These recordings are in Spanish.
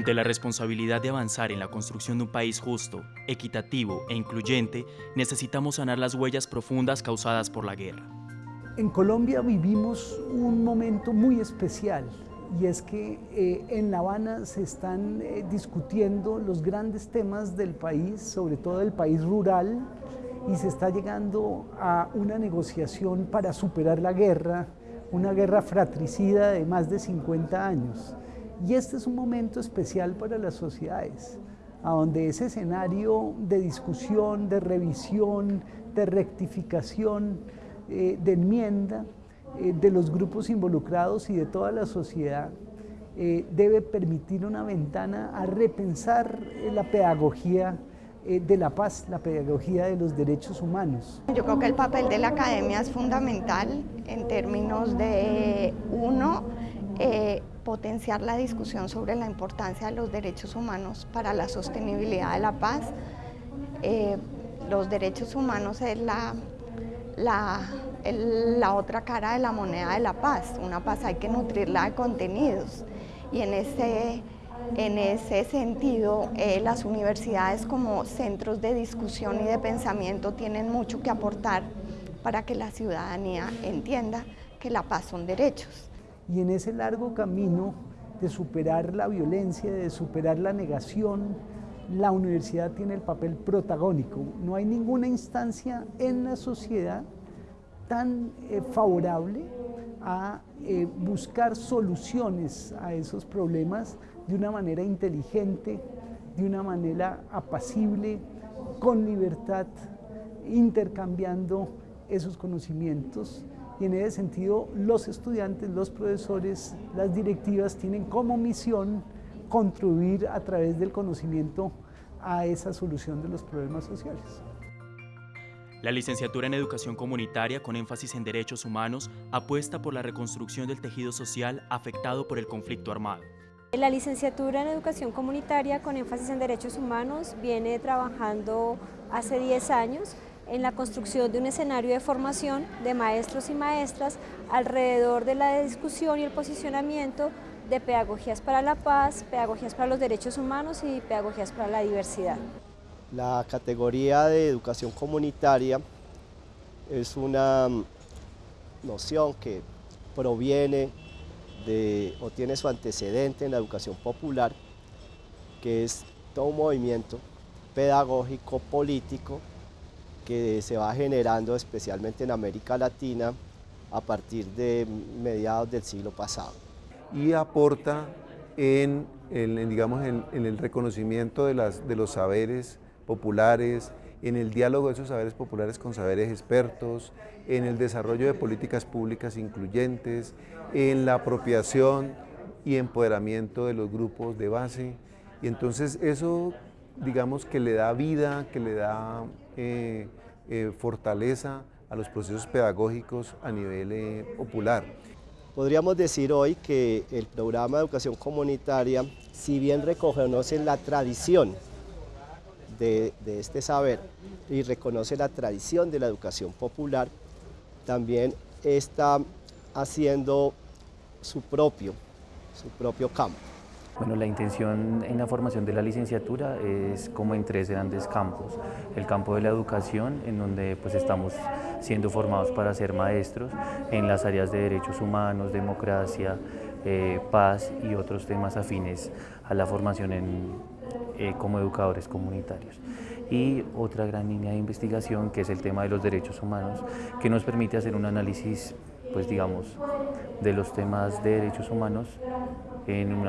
Ante la responsabilidad de avanzar en la construcción de un país justo, equitativo e incluyente, necesitamos sanar las huellas profundas causadas por la guerra. En Colombia vivimos un momento muy especial y es que eh, en La Habana se están eh, discutiendo los grandes temas del país, sobre todo el país rural, y se está llegando a una negociación para superar la guerra, una guerra fratricida de más de 50 años. Y este es un momento especial para las sociedades, a donde ese escenario de discusión, de revisión, de rectificación, eh, de enmienda, eh, de los grupos involucrados y de toda la sociedad eh, debe permitir una ventana a repensar la pedagogía de la paz, la pedagogía de los derechos humanos. Yo creo que el papel de la academia es fundamental en términos de, uno, potenciar la discusión sobre la importancia de los derechos humanos para la sostenibilidad de la paz. los derechos humanos es la, la la otra cara de la moneda de la paz. Una paz hay que nutrirla de contenidos y en ese, en ese sentido eh, las universidades como centros de discusión y de pensamiento tienen mucho que aportar para que la ciudadanía entienda que la paz son derechos. Y en ese largo camino de superar la violencia, de superar la negación, la universidad tiene el papel protagónico. No hay ninguna instancia en la sociedad tan eh, favorable a eh, buscar soluciones a esos problemas de una manera inteligente, de una manera apacible, con libertad, intercambiando esos conocimientos y en ese sentido los estudiantes, los profesores, las directivas tienen como misión contribuir a través del conocimiento a esa solución de los problemas sociales. La licenciatura en Educación Comunitaria con énfasis en derechos humanos apuesta por la reconstrucción del tejido social afectado por el conflicto armado. La licenciatura en Educación Comunitaria con énfasis en derechos humanos viene trabajando hace 10 años en la construcción de un escenario de formación de maestros y maestras alrededor de la discusión y el posicionamiento de pedagogías para la paz, pedagogías para los derechos humanos y pedagogías para la diversidad. La categoría de educación comunitaria es una noción que proviene de, o tiene su antecedente en la educación popular, que es todo un movimiento pedagógico, político, que se va generando especialmente en América Latina a partir de mediados del siglo pasado. Y aporta en, digamos, en, el reconocimiento de, las, de los saberes populares, en el diálogo de esos saberes populares con saberes expertos, en el desarrollo de políticas públicas incluyentes, en la apropiación y empoderamiento de los grupos de base. Y entonces eso, digamos, que le da vida, que le da eh, eh, fortaleza a los procesos pedagógicos a nivel eh, popular. Podríamos decir hoy que el programa de educación comunitaria, si bien reconoce la tradición de, este saber y reconoce la tradición de la educación popular, también está haciendo su propio, su propio campo. Bueno, la intención en la formación de la licenciatura es como en tres grandes campos. El campo de la educación, en donde pues estamos siendo formados para ser maestros en las áreas de derechos humanos, democracia, eh, paz y otros temas afines a la formación en, eh, como educadores comunitarios. Y otra gran línea de investigación que es el tema de los derechos humanos, que nos permite hacer un análisis, pues digamos, de los temas de derechos humanos en,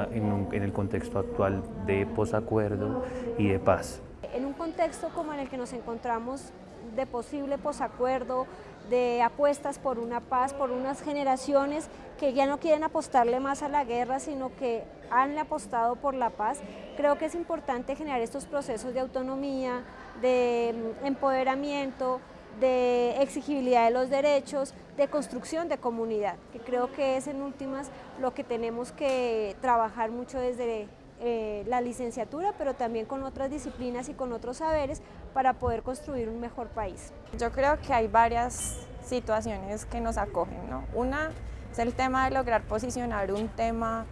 en el contexto actual de posacuerdo y de paz. En un contexto como en el que nos encontramos de posible posacuerdo, de apuestas por una paz, por unas generaciones que ya no quieren apostarle más a la guerra, sino que han apostado por la paz. Creo que es importante generar estos procesos de autonomía, de mm, empoderamiento, de exigibilidad de los derechos, de construcción de comunidad, que creo que es en últimas lo que tenemos que trabajar mucho desde eh, la licenciatura, pero también con otras disciplinas y con otros saberes para poder construir un mejor país. Yo creo que hay varias situaciones que nos acogen. ¿no? Una es el tema de lograr posicionar un tema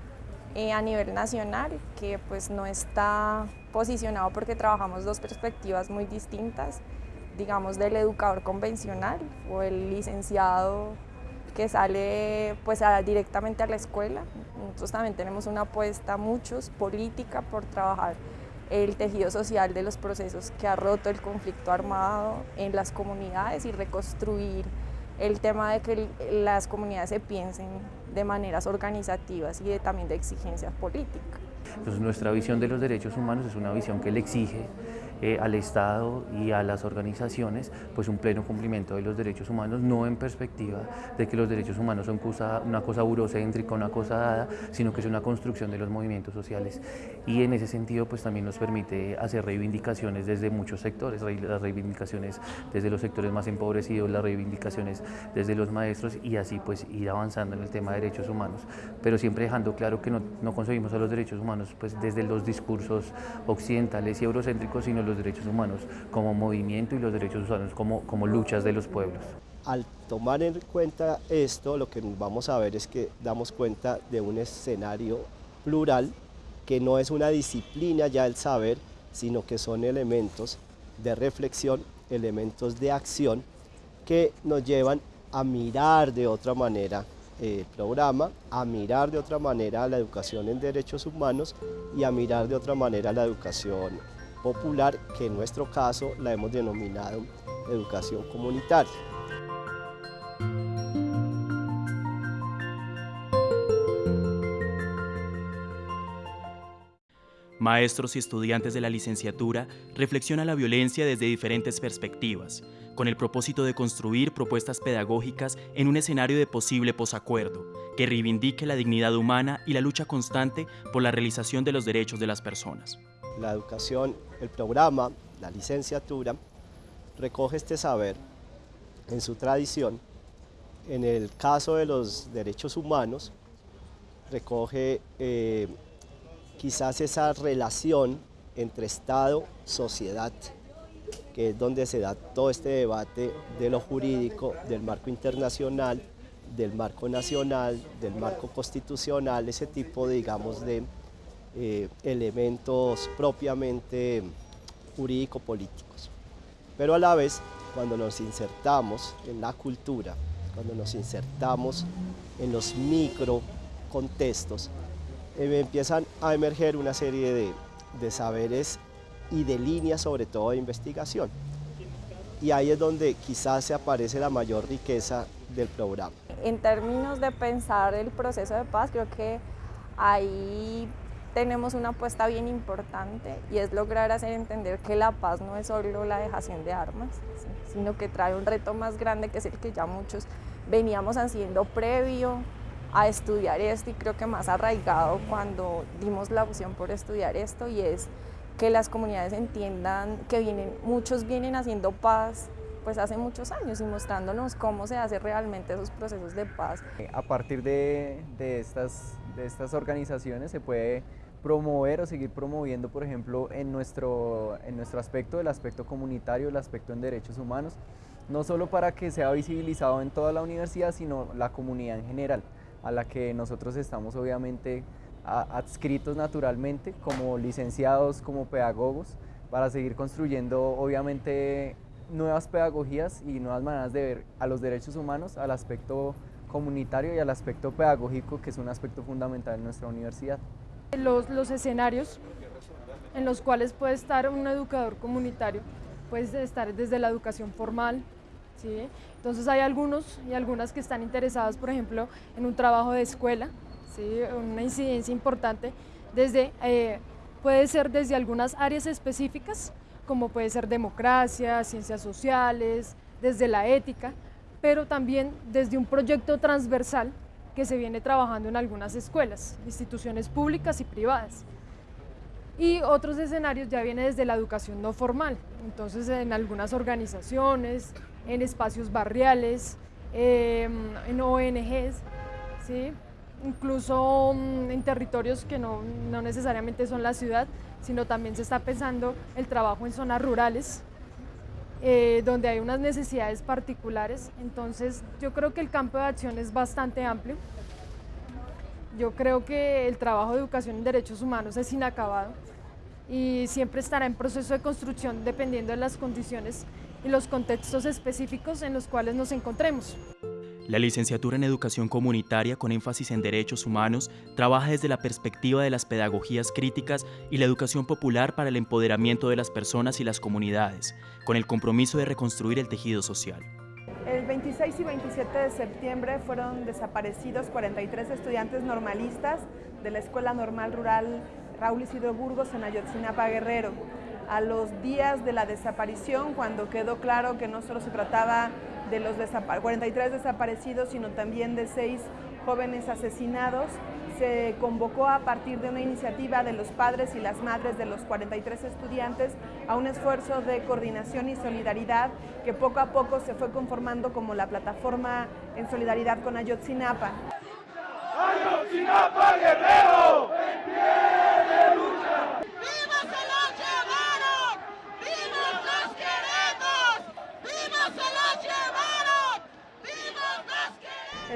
eh, a nivel nacional que pues no está posicionado porque trabajamos dos perspectivas muy distintas, digamos del educador convencional o el licenciado que sale pues directamente a la escuela. Nosotros también tenemos una apuesta, muchos, política por trabajar el tejido social de los procesos que ha roto el conflicto armado en las comunidades y reconstruir el tema de que las comunidades se piensen de maneras organizativas y también de exigencias políticas. Entonces nuestra visión de los derechos humanos es una visión que le exige eh, al Estado y a las organizaciones pues un pleno cumplimiento de los derechos humanos, no en perspectiva de que los derechos humanos son una cosa burocéntrica, una cosa dada, sino que es una construcción de los movimientos sociales. Y en ese sentido pues también nos permite hacer reivindicaciones desde muchos sectores, las reivindicaciones desde los sectores más empobrecidos, las reivindicaciones desde los maestros y así pues ir avanzando en el tema de derechos humanos, pero siempre dejando claro que no, no concebimos a los derechos humanos pues desde los discursos occidentales y eurocéntricos, sino los derechos humanos como movimiento y los derechos humanos como, como luchas de los pueblos. Al tomar en cuenta esto, lo que vamos a ver es que damos cuenta de un escenario plural que no es una disciplina ya el saber, sino que son elementos de reflexión, elementos de acción que nos llevan a mirar de otra manera el programa, a mirar de otra manera la educación en derechos humanos y a mirar de otra manera la educación popular, que en nuestro caso la hemos denominado educación comunitaria. Maestros y estudiantes de la licenciatura reflexionan la violencia desde diferentes perspectivas, con el propósito de construir propuestas pedagógicas en un escenario de posible posacuerdo, que reivindique la dignidad humana y la lucha constante por la realización de los derechos de las personas la educación, el programa, la licenciatura, recoge este saber en su tradición. En el caso de los derechos humanos, recoge eh, quizás esa relación entre Estado, sociedad, que es donde se da todo este debate de lo jurídico, del marco internacional, del marco nacional, del marco constitucional, ese tipo, digamos, de eh, elementos propiamente jurídico-políticos. Pero a la vez, cuando nos insertamos en la cultura, cuando nos insertamos en los micro contextos, eh, empiezan a emerger una serie de, de saberes y de líneas, sobre todo de investigación. Y ahí es donde quizás se aparece la mayor riqueza del programa. En términos de pensar el proceso de paz, creo que hay tenemos una apuesta bien importante y es lograr hacer entender que la paz no es solo la dejación de armas, sino que trae un reto más grande que es el que ya muchos veníamos haciendo previo a estudiar esto y creo que más arraigado cuando dimos la opción por estudiar esto y es que las comunidades entiendan que vienen, muchos vienen haciendo paz pues hace muchos años y mostrándonos cómo se hace realmente esos procesos de paz. A partir de, de estas, estas organizaciones se puede promover o seguir promoviendo, por ejemplo, en nuestro, en nuestro aspecto, el aspecto comunitario, el aspecto en derechos humanos, no solo para que sea visibilizado en toda la universidad, sino la comunidad en general, a la que nosotros estamos obviamente adscritos naturalmente como licenciados, como pedagogos, para seguir construyendo obviamente nuevas pedagogías y nuevas maneras de ver a los derechos humanos, al aspecto comunitario y al aspecto pedagógico, que es un aspecto fundamental en nuestra universidad. Los, los escenarios en los cuales puede estar un educador comunitario, puede estar desde la educación formal, ¿sí? entonces hay algunos y algunas que están interesadas, por ejemplo, en un trabajo de escuela, ¿sí? una incidencia importante, desde, eh, puede ser desde algunas áreas específicas, como puede ser democracia, ciencias sociales, desde la ética, pero también desde un proyecto transversal que se viene trabajando en algunas escuelas, instituciones públicas y privadas. Y otros escenarios ya vienen desde la educación no formal, entonces en algunas organizaciones, en espacios barriales, em, en ONGs, ¿sí? incluso mm, en territorios que no, no necesariamente son la ciudad, sino también se está pensando el trabajo en zonas rurales, eh, donde hay unas necesidades particulares. Entonces yo creo que el campo de acción es bastante amplio. Yo creo que el trabajo de educación en derechos humanos es inacabado y siempre estará en proceso de construcción dependiendo de las condiciones y los contextos específicos en los cuales nos encontremos. La licenciatura en Educación Comunitaria con énfasis en derechos humanos trabaja desde la perspectiva de las pedagogías críticas y la educación popular para el empoderamiento de las personas y las comunidades, con el compromiso de reconstruir el tejido social. El 26 y 27 de septiembre fueron desaparecidos 43 estudiantes normalistas de la Escuela Normal Rural Raúl Isidro Burgos en Ayotzinapa Guerrero. A los días de la desaparición, cuando quedó claro que no solo se trataba de los 43 desaparecidos, sino también de seis jóvenes asesinados, se convocó a partir de una iniciativa de los padres y las madres de los 43 estudiantes a un esfuerzo de coordinación y solidaridad que poco a poco se fue conformando como la plataforma en solidaridad con Ayotzinapa. ¡Ayotzinapa Guerrero!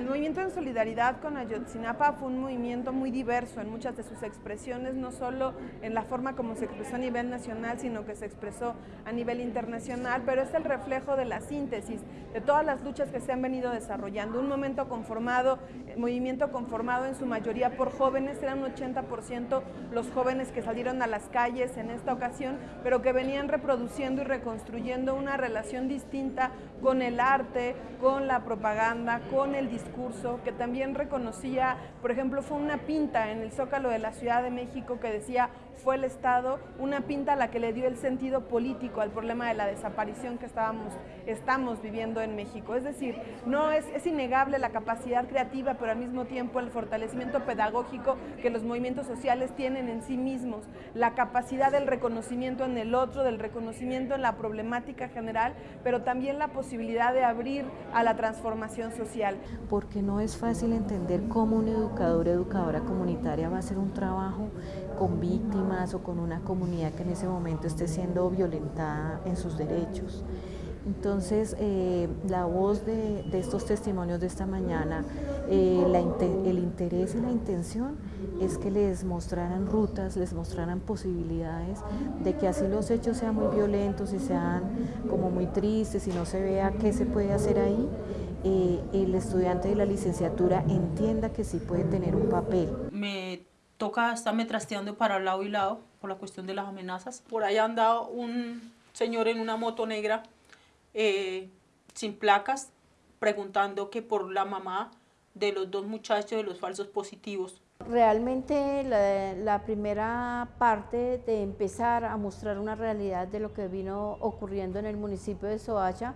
El movimiento en solidaridad con Ayotzinapa fue un movimiento muy diverso en muchas de sus expresiones, no solo en la forma como se expresó a nivel nacional, sino que se expresó a nivel internacional, pero es el reflejo de la síntesis de todas las luchas que se han venido desarrollando. Un momento conformado, eh, movimiento conformado en su mayoría por jóvenes, eran un 80% los jóvenes que salieron a las calles en esta ocasión, pero que venían reproduciendo y reconstruyendo una relación distinta con el arte, con la propaganda, con el discurso discurso que también reconocía, por ejemplo, fue una pinta en el Zócalo de la Ciudad de México que decía fue el Estado, una pinta a la que le dio el sentido político al problema de la desaparición que estábamos, estamos viviendo en México. Es decir, no es, es innegable la capacidad creativa, pero al mismo tiempo el fortalecimiento pedagógico que los movimientos sociales tienen en sí mismos, la capacidad del reconocimiento en el otro, del reconocimiento en la problemática general, pero también la posibilidad de abrir a la transformación social. Porque no es fácil entender cómo un educador educadora comunitaria va a hacer un trabajo con víctimas o con una comunidad que en ese momento esté siendo violentada en sus derechos. Entonces, eh, la voz de, estos testimonios de esta mañana, eh, el interés y la intención es que les mostraran rutas, les mostraran posibilidades de que así los hechos sean muy violentos y sean como muy tristes y no se vea qué se puede hacer ahí, eh, el estudiante de la licenciatura entienda que sí puede tener un papel. Me toca estarme trasteando para lado y lado por la cuestión de las amenazas. Por ahí anda un señor en una moto negra eh, sin placas preguntando que por la mamá de los dos muchachos de los falsos positivos. Realmente la, la, primera parte de empezar a mostrar una realidad de lo que vino ocurriendo en el municipio de Soacha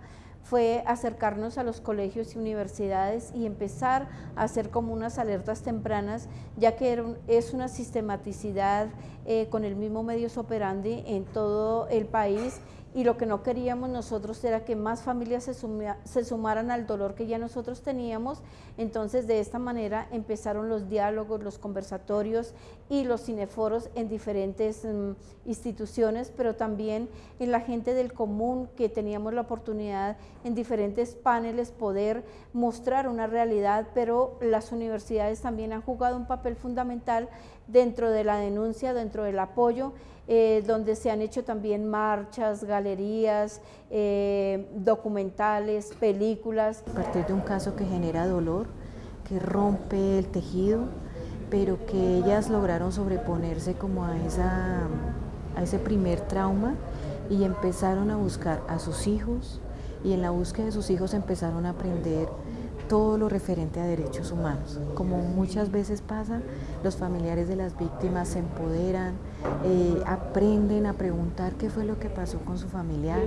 fue acercarnos a los colegios y universidades y empezar a hacer como unas alertas tempranas, ya que es una sistematicidad eh, con el mismo medios operandi en todo el país y lo que no queríamos nosotros era que más familias se, sumaran al dolor que ya nosotros teníamos, entonces de esta manera empezaron los diálogos, los conversatorios y los cineforos en diferentes mm, instituciones, pero también en la gente del común que teníamos la oportunidad en diferentes paneles poder mostrar una realidad, pero las universidades también han jugado un papel fundamental dentro de la denuncia, dentro del apoyo, eh, donde se han hecho también marchas, galerías, eh, documentales, películas. A partir de un caso que genera dolor, que rompe el tejido, pero que ellas lograron sobreponerse como a, esa, a ese primer trauma y empezaron a buscar a sus hijos y en la búsqueda de sus hijos empezaron a aprender todo lo referente a derechos humanos. Como muchas veces pasa, los familiares de las víctimas se empoderan, eh, aprenden a preguntar qué fue lo que pasó con su familiar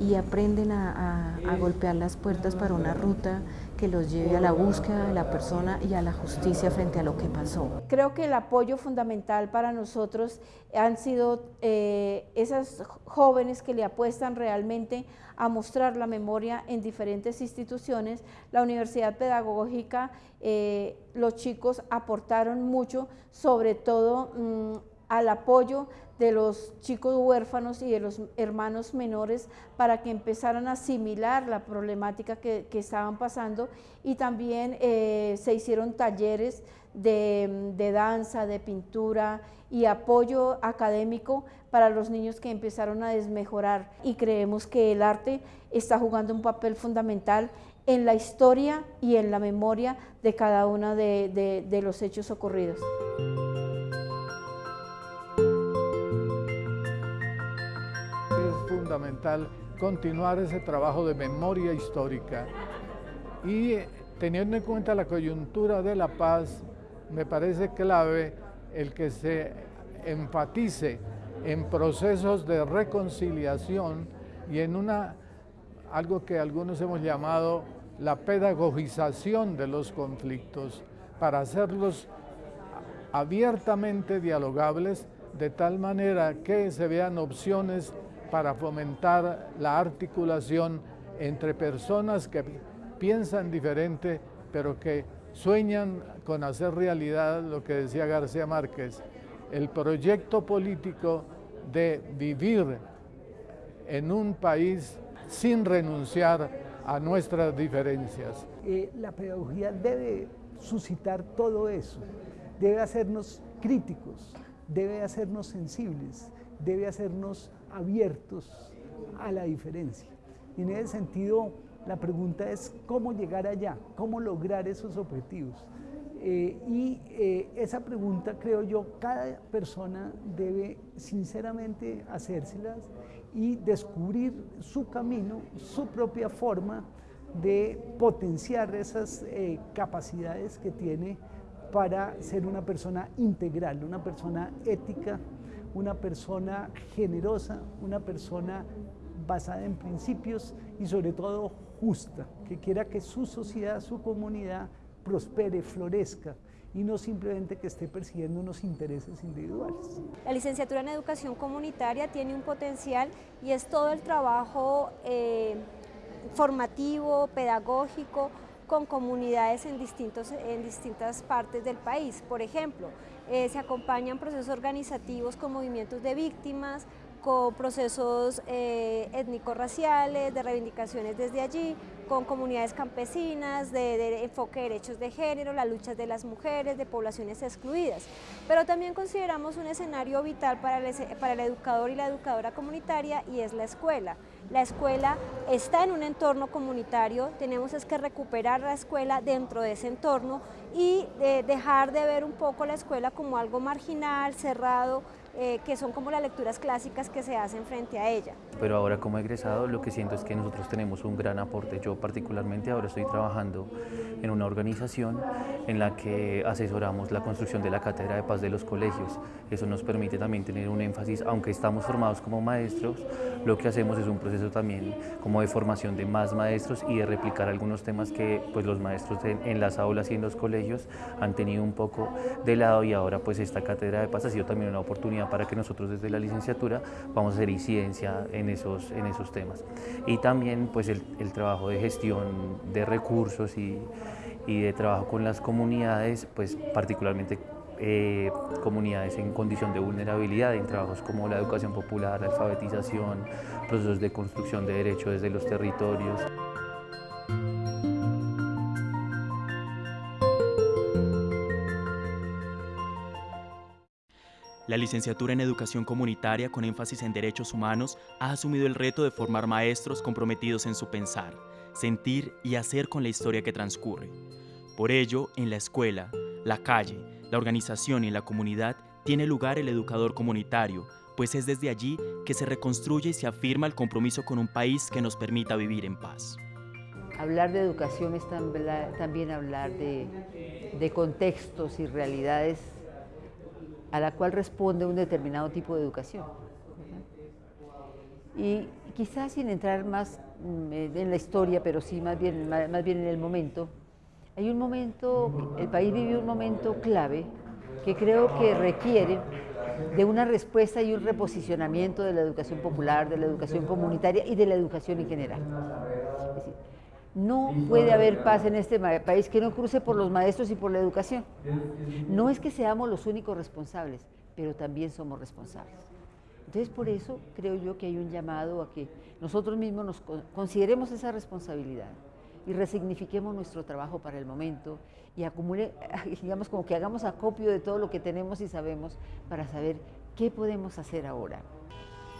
y aprenden a, a golpear las puertas para una ruta que los lleve a la búsqueda de la persona y a la justicia frente a lo que pasó. Creo que el apoyo fundamental para nosotros han sido eh, esas jóvenes que le apuestan realmente a mostrar la memoria en diferentes instituciones. La Universidad Pedagógica, eh, los chicos aportaron mucho, sobre todo mm, al apoyo de los chicos huérfanos y de los hermanos menores para que empezaran a asimilar la problemática que, estaban pasando y también eh, se hicieron talleres de, de, danza, de pintura y apoyo académico para los niños que empezaron a desmejorar y creemos que el arte está jugando un papel fundamental en la historia y en la memoria de cada uno de, los hechos ocurridos. Fundamental continuar ese trabajo de memoria histórica. Y teniendo en cuenta la coyuntura de la paz, me parece clave el que se enfatice en procesos de reconciliación y en una, algo que algunos hemos llamado la pedagogización de los conflictos para hacerlos abiertamente dialogables de tal manera que se vean opciones para fomentar la articulación entre personas que piensan diferente pero que sueñan con hacer realidad lo que decía García Márquez, el proyecto político de vivir en un país sin renunciar a nuestras diferencias. Eh, la pedagogía debe suscitar todo eso, debe hacernos críticos, debe hacernos sensibles, debe hacernos abiertos a la diferencia. Y en ese sentido, la pregunta es cómo llegar allá, cómo lograr esos objetivos. Eh, y eh, esa pregunta, creo yo, cada persona debe sinceramente hacérselas y descubrir su camino, su propia forma de potenciar esas eh, capacidades que tiene para ser una persona integral, una persona ética, una persona generosa, una persona basada en principios y sobre todo justa, que quiera que su sociedad, su comunidad prospere, florezca y no simplemente que esté persiguiendo unos intereses individuales. La licenciatura en Educación Comunitaria tiene un potencial y es todo el trabajo eh, formativo, pedagógico, con comunidades en, distintos, en distintas partes del país. Por ejemplo, eh, se acompañan procesos organizativos con movimientos de víctimas, con procesos eh, étnico-raciales, de reivindicaciones desde allí, con comunidades campesinas, de, enfoque de derechos de género, las luchas de las mujeres, de poblaciones excluidas. Pero también consideramos un escenario vital para el, para el educador y la educadora comunitaria y es la escuela. La escuela está en un entorno comunitario, tenemos es que recuperar la escuela dentro de ese entorno y eh, dejar de ver un poco la escuela como algo marginal, cerrado, eh, que son como las lecturas clásicas que se hacen frente a ella. Pero ahora como egresado lo que siento es que nosotros tenemos un gran aporte. Yo particularmente ahora estoy trabajando en una organización en la que asesoramos la construcción de la cátedra de paz de los colegios. Eso nos permite también tener un énfasis, aunque estamos formados como maestros, lo que hacemos es un proceso también como de formación de más maestros y de replicar algunos temas que pues, los maestros en, en las aulas y en los colegios han tenido un poco de lado y ahora pues esta cátedra de paz ha sido también una oportunidad para que nosotros desde la licenciatura vamos a hacer incidencia en esos, en esos temas. Y también pues el, trabajo de gestión de recursos y, y, de trabajo con las comunidades, pues particularmente eh, comunidades en condición de vulnerabilidad, en trabajos como la educación popular, la alfabetización, procesos de construcción de derechos desde los territorios. La licenciatura en Educación Comunitaria con énfasis en derechos humanos ha asumido el reto de formar maestros comprometidos en su pensar, sentir y hacer con la historia que transcurre. Por ello, en la escuela, la calle, la organización y la comunidad tiene lugar el educador comunitario, pues es desde allí que se reconstruye y se afirma el compromiso con un país que nos permita vivir en paz. Hablar de educación es también hablar de, de contextos y realidades a la cual responde un determinado tipo de educación. Y quizás sin entrar más mm, en la historia, pero sí más bien, más bien en el momento, hay un momento, el país vive un momento clave que creo que requiere de una respuesta y un reposicionamiento de la educación popular, de la educación comunitaria y de la educación en general. No puede haber paz en este país que no cruce por los maestros y por la educación. No es que seamos los únicos responsables, pero también somos responsables. Entonces, por eso creo yo que hay un llamado a que nosotros mismos nos consideremos esa responsabilidad y resignifiquemos nuestro trabajo para el momento y acumule, digamos, como que hagamos acopio de todo lo que tenemos y sabemos para saber qué podemos hacer ahora.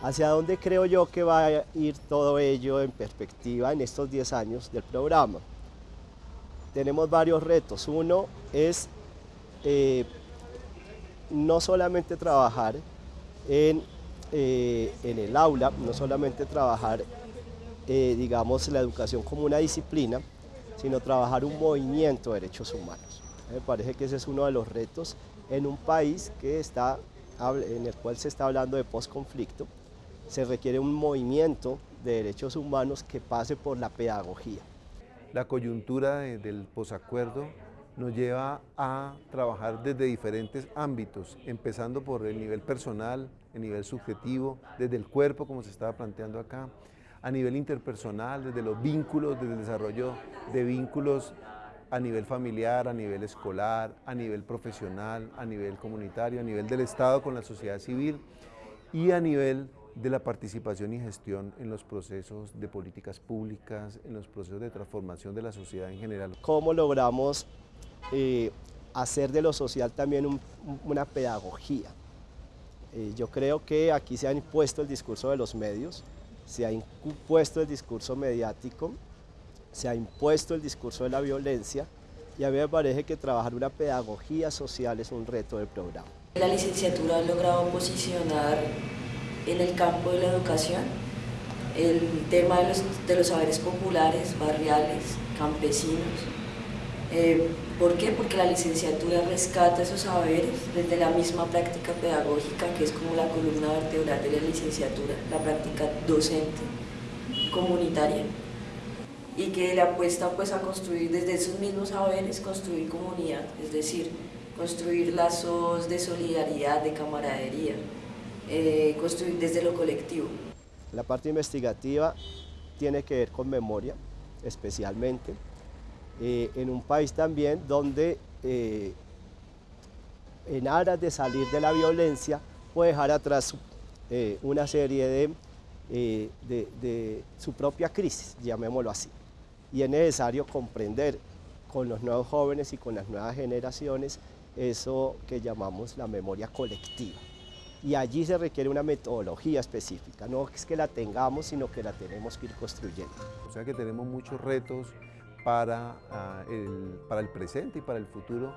¿Hacia dónde creo yo que va a ir todo ello en perspectiva en estos 10 años del programa? Tenemos varios retos. Uno es eh, no solamente trabajar en, eh, en, el aula, no solamente trabajar, eh, digamos, la educación como una disciplina, sino trabajar un movimiento de derechos humanos. Me parece que ese es uno de los retos en un país que está, en el cual se está hablando de posconflicto, se requiere un movimiento de derechos humanos que pase por la pedagogía. La coyuntura del posacuerdo nos lleva a trabajar desde diferentes ámbitos, empezando por el nivel personal, el nivel subjetivo, desde el cuerpo, como se estaba planteando acá, a nivel interpersonal, desde los vínculos, desde el desarrollo de vínculos a nivel familiar, a nivel escolar, a nivel profesional, a nivel comunitario, a nivel del Estado con la sociedad civil y a nivel de la participación y gestión en los procesos de políticas públicas, en los procesos de transformación de la sociedad en general. ¿Cómo logramos eh, hacer de lo social también una pedagogía? Eh, yo creo que aquí se ha impuesto el discurso de los medios, se ha impuesto el discurso mediático, se ha impuesto el discurso de la violencia y a mí me parece que trabajar una pedagogía social es un reto del programa. La licenciatura ha logrado posicionar en el campo de la educación, el tema de los, de los saberes populares, barriales, campesinos. Eh, ¿Por qué? Porque la licenciatura rescata esos saberes desde la misma práctica pedagógica, que es como la columna vertebral de la licenciatura, la práctica docente comunitaria, y que le apuesta pues a construir desde esos mismos saberes, construir comunidad, es decir, construir lazos de solidaridad, de camaradería, eh, construir desde lo colectivo. La parte investigativa tiene que ver con memoria, especialmente, eh, en un país también donde eh, en aras de salir de la violencia puede dejar atrás una serie de, de su propia crisis, llamémoslo así. Y es necesario comprender con los nuevos jóvenes y con las nuevas generaciones eso que llamamos la memoria colectiva y allí se requiere una metodología específica, no es que la tengamos, sino que la tenemos que ir construyendo. O sea que tenemos muchos retos para, uh, el, para el presente y para el futuro.